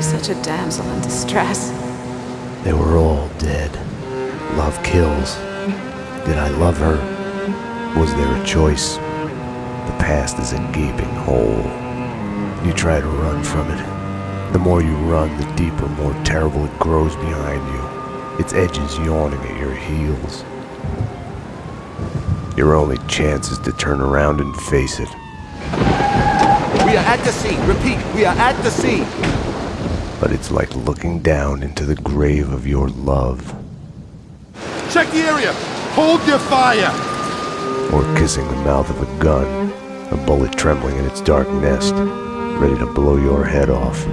be such a damsel in distress. They were all dead. Love kills. Did I love her? Was there a choice? The past is a gaping hole. You try to run from it. The more you run, the deeper, more terrible it grows behind you. Its edges yawning at your heels. Your only chance is to turn around and face it. We are at the sea. Repeat, we are at the sea. But it's like looking down into the grave of your love. Check the area. Hold your fire. Or kissing the mouth of a gun, a bullet trembling in its dark nest, ready to blow your head off.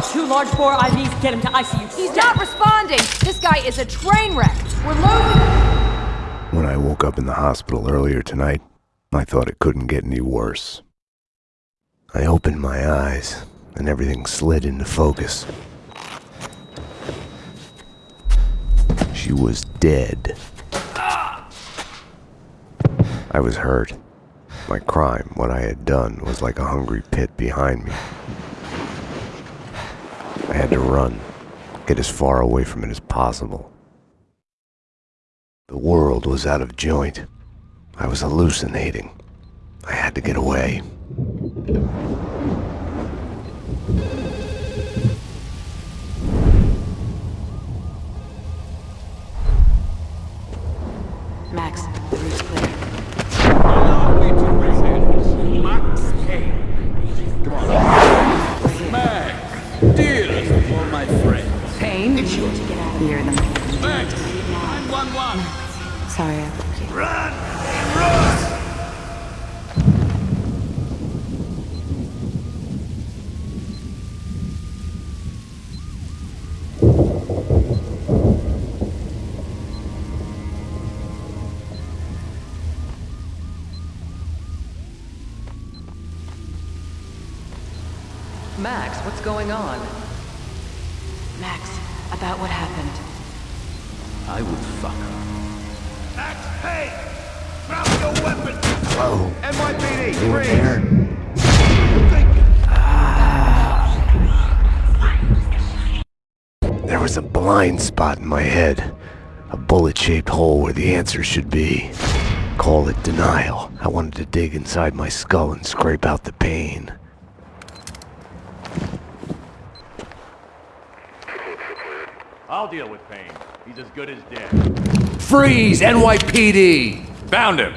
Shock. Two large bore IVs, get him to ICU. He's not responding. This guy is a train wreck. We're losing When I woke up in the hospital earlier tonight, I thought it couldn't get any worse. I opened my eyes, and everything slid into focus. She was dead. I was hurt. My crime, what I had done, was like a hungry pit behind me. I had to run, get as far away from it as possible. The world was out of joint. I was hallucinating. I had to get away. Weapon! NYPD, you were freeze. there? There was a blind spot in my head. A bullet-shaped hole where the answer should be. Call it denial. I wanted to dig inside my skull and scrape out the pain. I'll deal with Payne. He's as good as dead. Freeze, NYPD! Found him.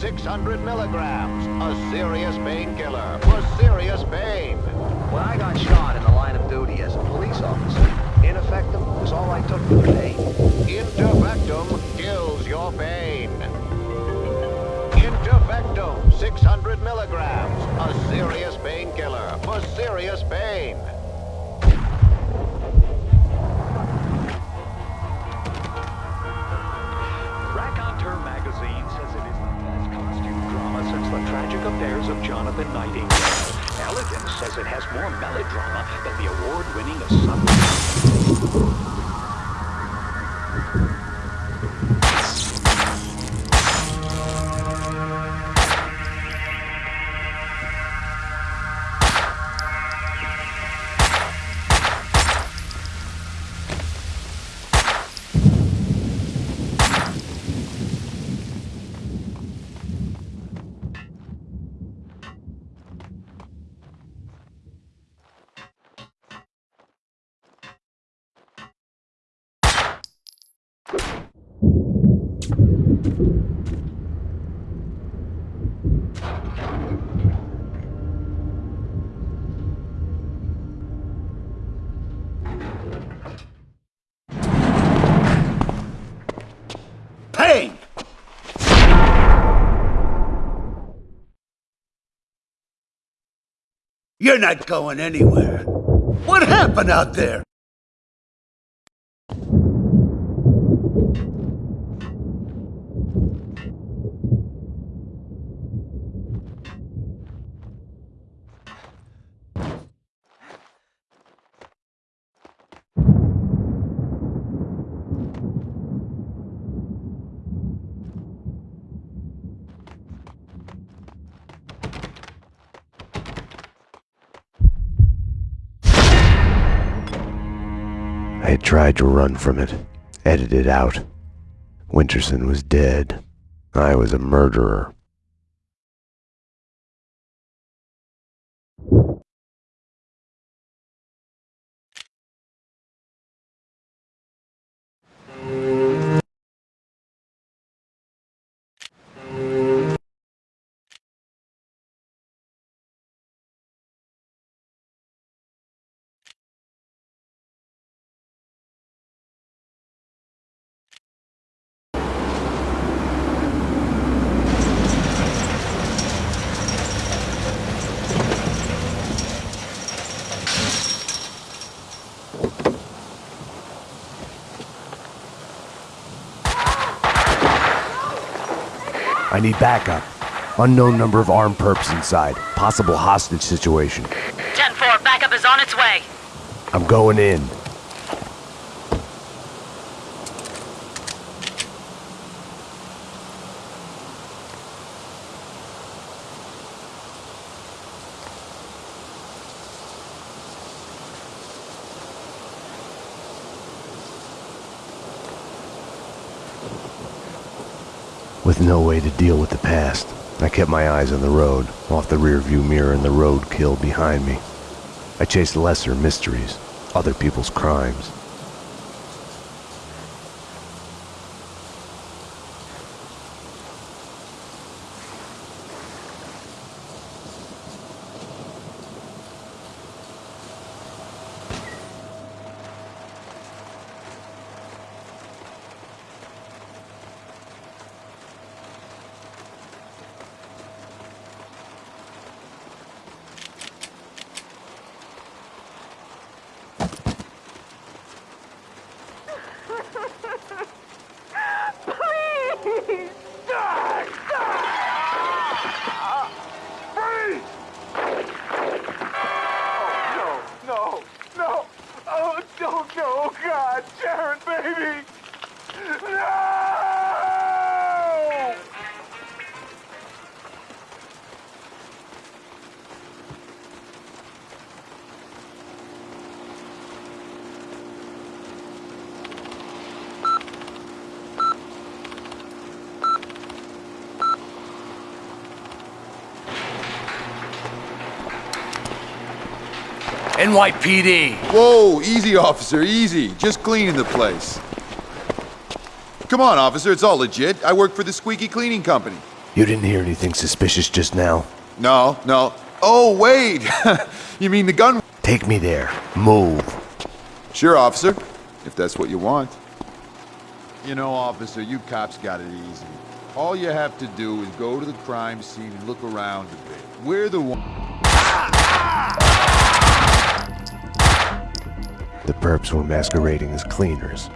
600 milligrams. A serious painkiller for serious pain. When I got shot in the line of duty as a police officer, ineffective was all I took for the pain. Intervectum You're not going anywhere. What happened out there? Tried to run from it, edited out. Winterson was dead. I was a murderer. I need backup. Unknown number of armed perps inside. Possible hostage situation. 10-4, backup is on its way. I'm going in. With no way to deal with the past, I kept my eyes on the road, off the rearview mirror and the road kill behind me. I chased lesser mysteries, other people's crimes. NYPD. Whoa, easy, officer, easy. Just cleaning the place. Come on, officer, it's all legit. I work for the Squeaky Cleaning Company. You didn't hear anything suspicious just now? No, no. Oh, wait! you mean the gun? Take me there. Move. Sure, officer, if that's what you want. You know, officer, you cops got it easy. All you have to do is go to the crime scene and look around a bit. We're the one... The perps were masquerading as cleaners.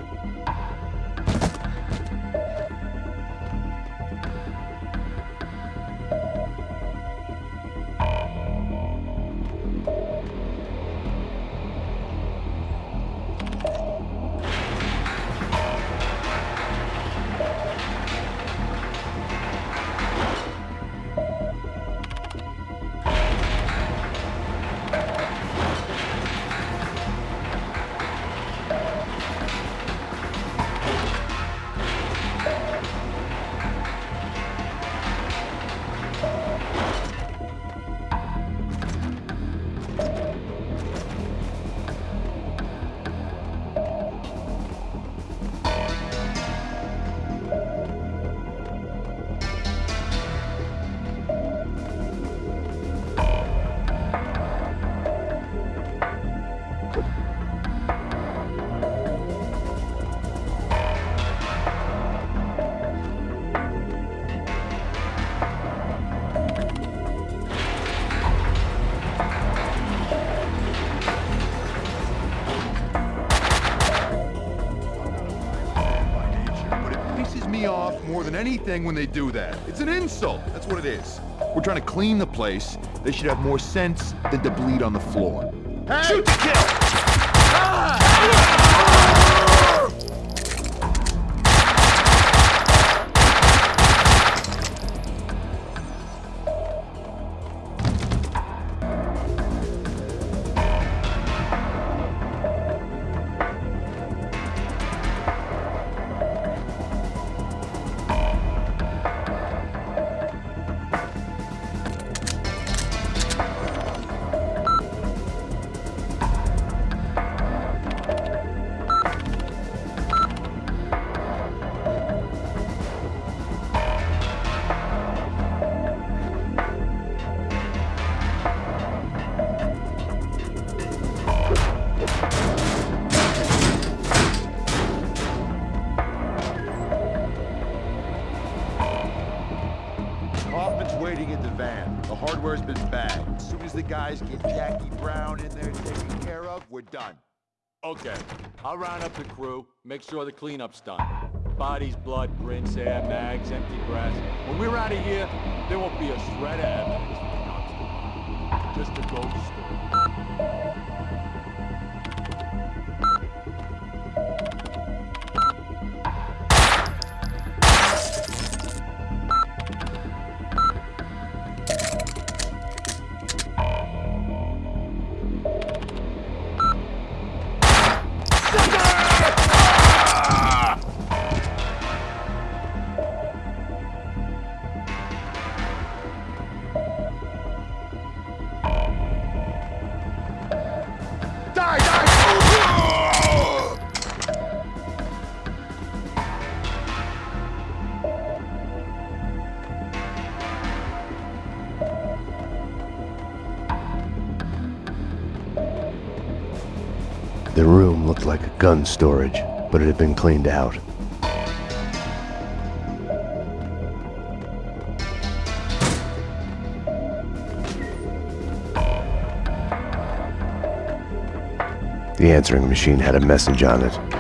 Pisses me off more than anything when they do that. It's an insult. That's what it is. We're trying to clean the place. They should have more sense than to bleed on the floor. Shoot to kill! Guys get Jackie Brown in there taken care of, we're done. Okay, I'll round up the crew, make sure the cleanup's done. Bodies, blood, prints, air, mags, empty grass. When we're out of here, there won't be a shred of evidence Just a ghost story. Gun storage, but it had been cleaned out. The answering machine had a message on it.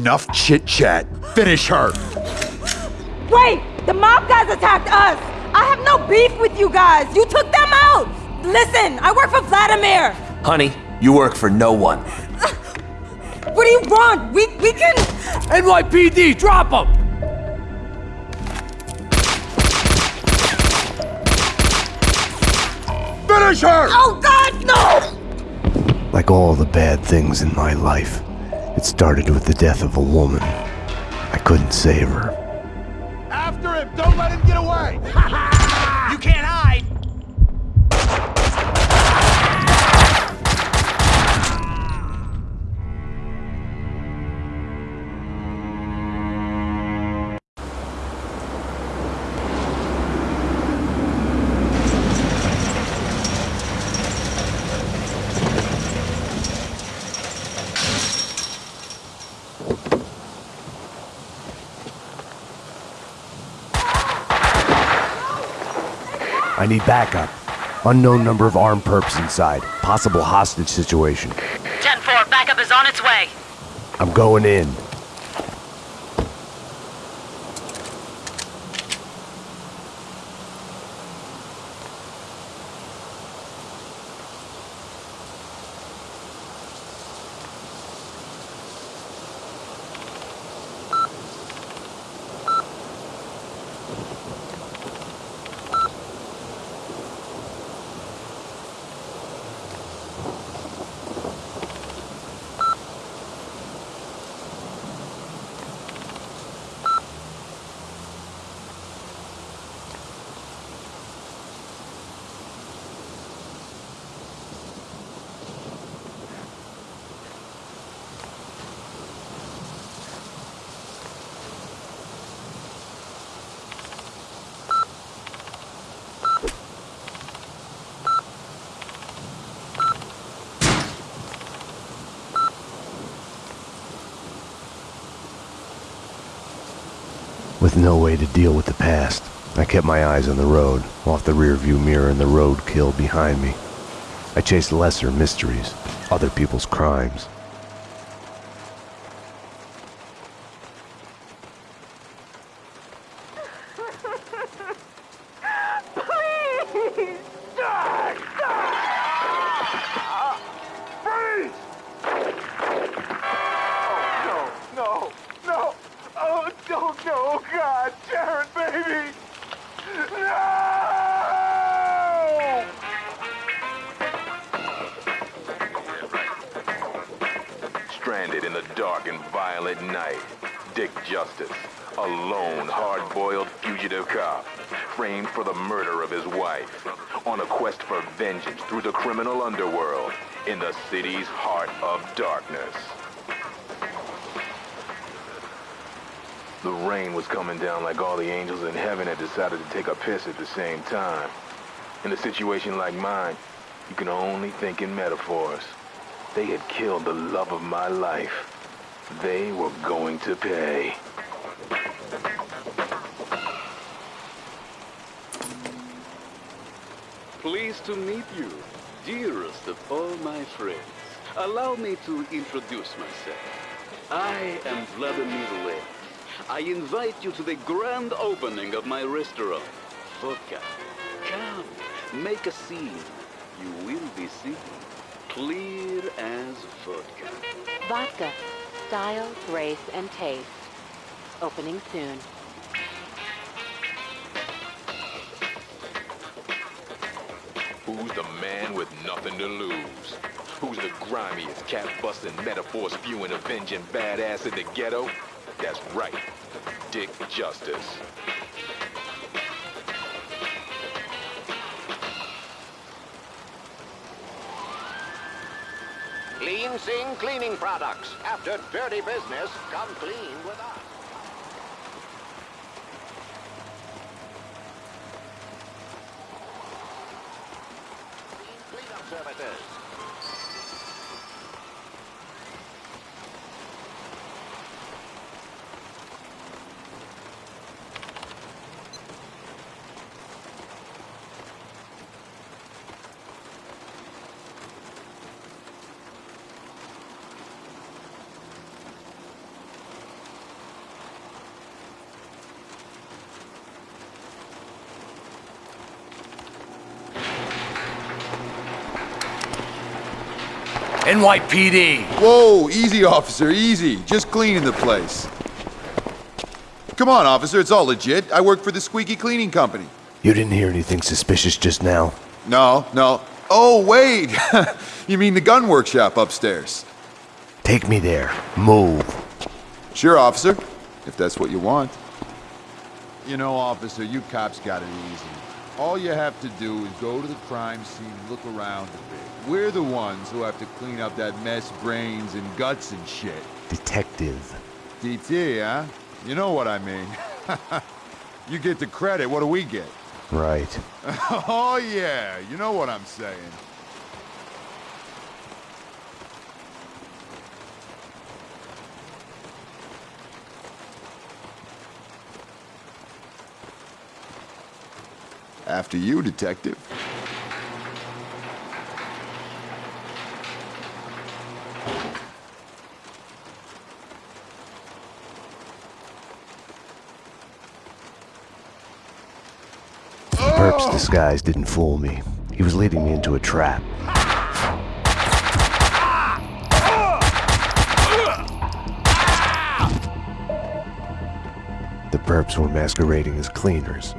Enough chit chat. Finish her. Wait! The mob guys attacked us! I have no beef with you guys! You took them out! Listen, I work for Vladimir! Honey, you work for no one. What do you want? We we can NYPD, drop them! Finish her! Oh god, no! Like all the bad things in my life, it started with the death of a woman. I couldn't save her. After him! Don't let him get away! I need backup. Unknown number of armed perps inside. Possible hostage situation. 10-4, backup is on its way. I'm going in. With no way to deal with the past, I kept my eyes on the road, off the rearview mirror and the roadkill behind me. I chased lesser mysteries, other people's crimes. Situation like mine, you can only think in metaphors. They had killed the love of my life. They were going to pay. Pleased to meet you, dearest of all my friends. Allow me to introduce myself. I am Vladimir Lem. I invite you to the grand opening of my restaurant, Vodka. Come, make a scene. You will be seen. Clear as vodka. Vodka. Style, grace, and taste. Opening soon. Who's the man with nothing to lose? Who's the grimiest, cat-busting, metaphor-spewing, avenging badass in the ghetto? That's right, Dick Justice. Clean Sing Cleaning Products. After dirty business, come clean with us. NYPD! Whoa, easy, officer, easy. Just cleaning the place. Come on, officer, it's all legit. I work for the Squeaky Cleaning Company. You didn't hear anything suspicious just now? No, no. Oh, wait! you mean the gun workshop upstairs? Take me there. Move. Sure, officer, if that's what you want. You know, officer, you cops got it easy. All you have to do is go to the crime scene and look around a bit. We're the ones who have to clean up that mess, brains and guts and shit. Detective. DT, huh? You know what I mean. you get the credit, what do we get? Right. oh, yeah, you know what I'm saying. After you, detective. Perp's disguise didn't fool me. He was leading me into a trap. The perps were masquerading as cleaners.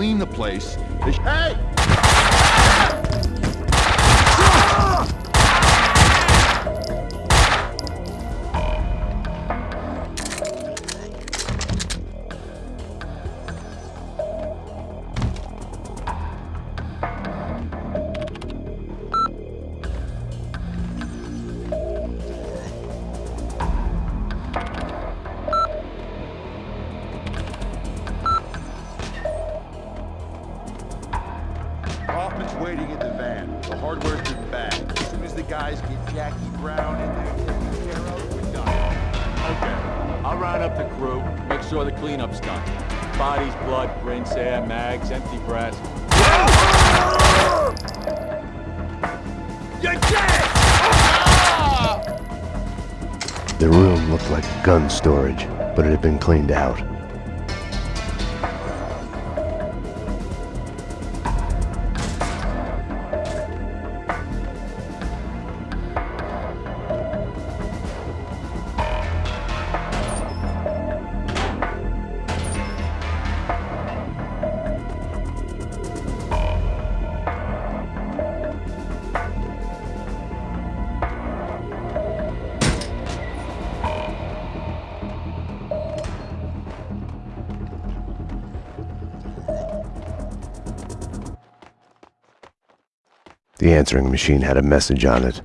Clean the place. Hey! You're dead! The room looked like gun storage, but it had been cleaned out. Answering machine had a message on it.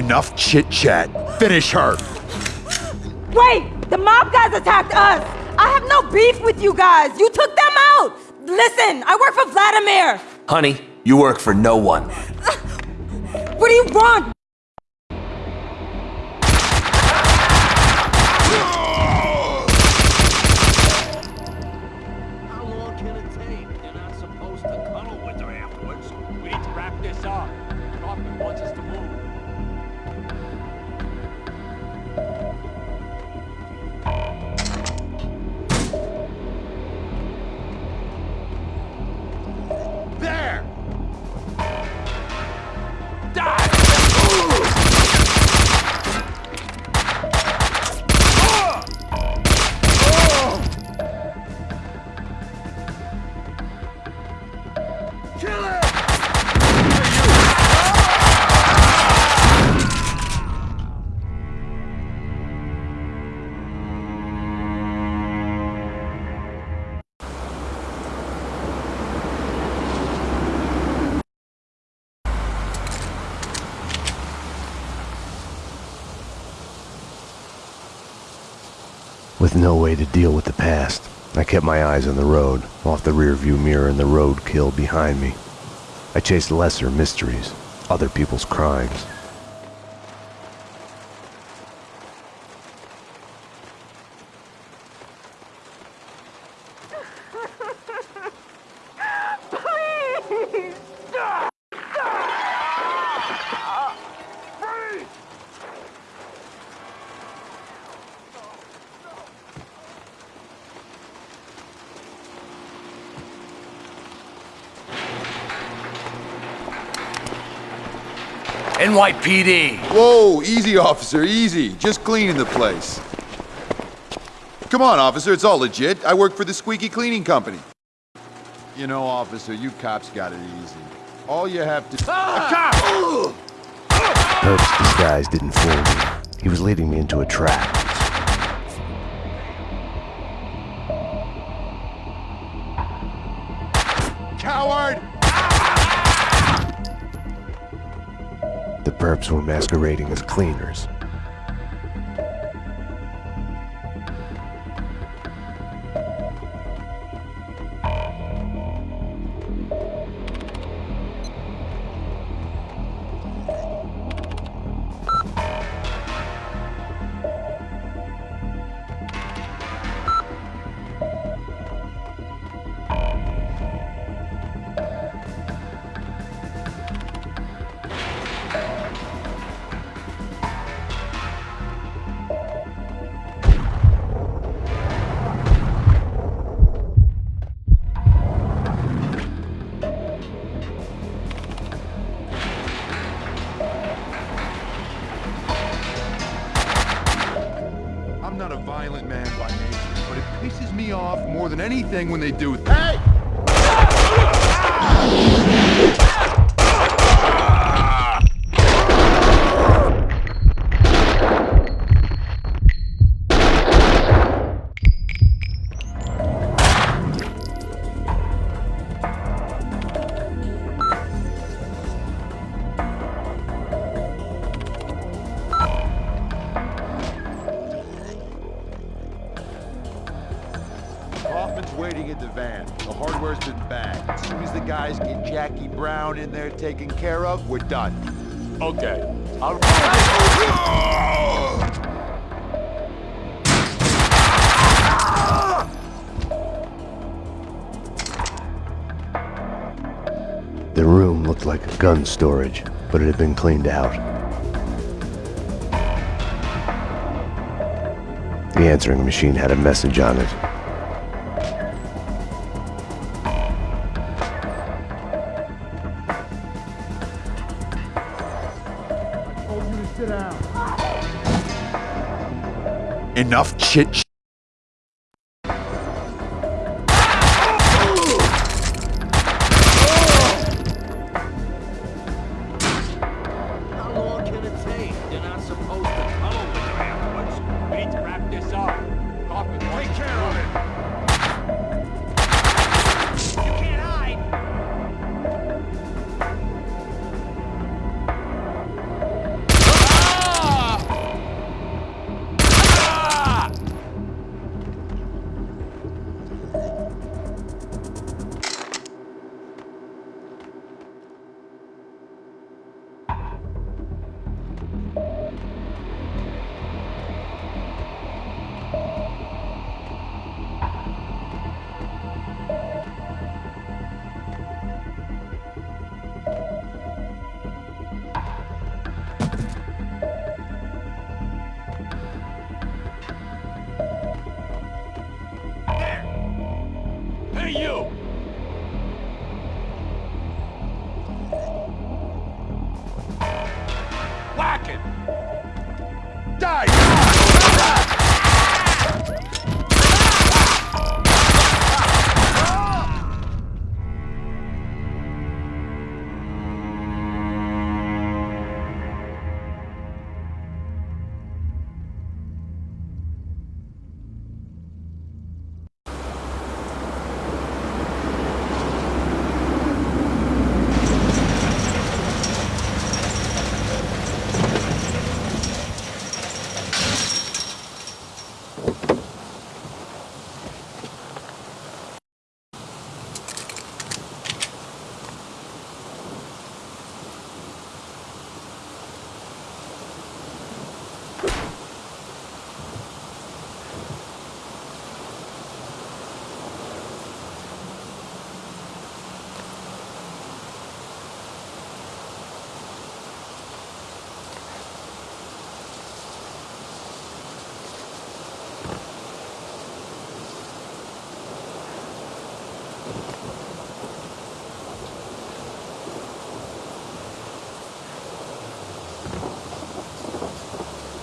Enough chit chat. Finish her. Wait! The mob guys attacked us! I have no beef with you guys! You took them out! Listen, I work for Vladimir! Honey, you work for no one. What do you want? No way to deal with the past, I kept my eyes on the road, off the rearview mirror and the roadkill behind me. I chased lesser mysteries, other people's crimes. NYPD! Whoa, easy, officer, easy. Just cleaning the place. Come on, officer, it's all legit. I work for the Squeaky Cleaning Company. You know, officer, you cops got it easy. All you have to... Ah! A cop! Herb's disguise didn't fool me. He was leading me into a trap. Were masquerading as cleaners. Anything when they do... we're done. Okay. I'll... The room looked like a gun storage, but it had been cleaned out. The answering machine had a message on it. Enough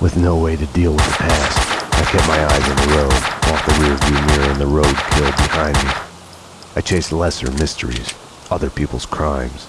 With no way to deal with the past, I kept my eyes on the road, off the rearview mirror and the road kill behind me. I chased lesser mysteries, other people's crimes.